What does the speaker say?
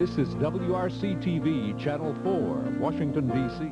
This is WRC-TV, Channel 4, Washington, D.C.